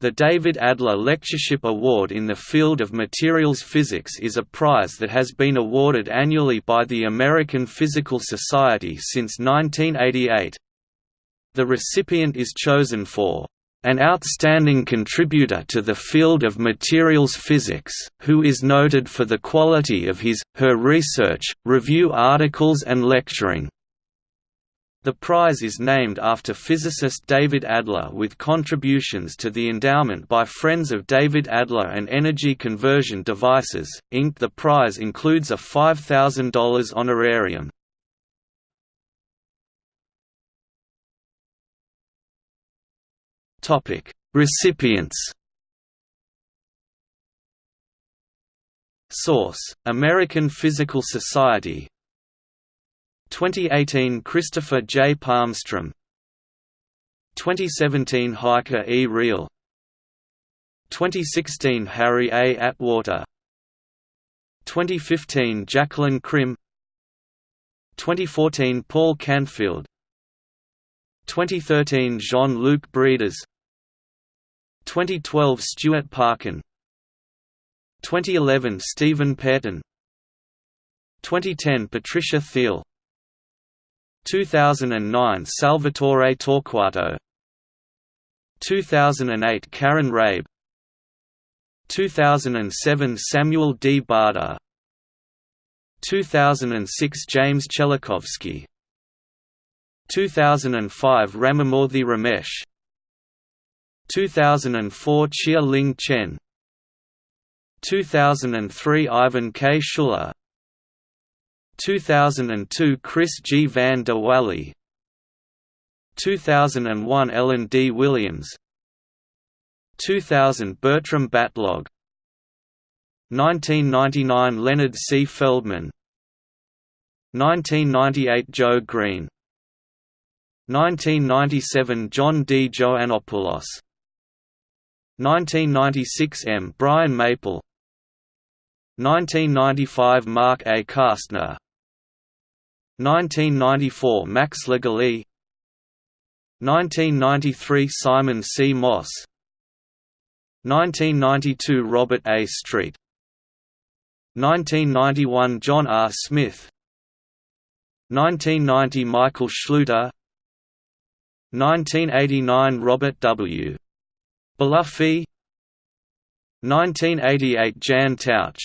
The David Adler Lectureship Award in the field of materials physics is a prize that has been awarded annually by the American Physical Society since 1988. The recipient is chosen for an outstanding contributor to the field of materials physics, who is noted for the quality of his, her research, review articles and lecturing. The prize is named after physicist David Adler with contributions to the endowment by Friends of David Adler and Energy Conversion Devices, Inc. The prize includes a $5,000 honorarium. Recipients Source: American Physical Society 2018 Christopher J. Palmstrom. 2017 Heike E. Riel 2016 Harry A. Atwater. 2015 Jacqueline Krim 2014 Paul Canfield. 2013 Jean-Luc Brédas. 2012 Stuart Parkin. 2011 Stephen Pearton 2010 Patricia Thiel 2009 Salvatore Torquato. 2008 Karin Rabe. 2007 Samuel D. Bader 2006 James Chelikowsky. 2005 Ramamoorthy Ramesh. 2004 Chia Ling Chien. 2003 Ivan K. Schuller 2002 Chris G. Van de Walle 2001 Ellen D. Williams 2000 Bertram Batlogg 1999 Leonard C. Feldman 1998 Joe Greene 1997 John D. Joannopoulos 1996 M. Brian Maple 1995 Marc A. Kastner 1994 Max Lagally 1993 Simon C. Moss 1992 Robert A. Street 1991 John R. Smith 1990 Michael Schluter 1989 Robert W. Bluffy 1988 Jan Tauc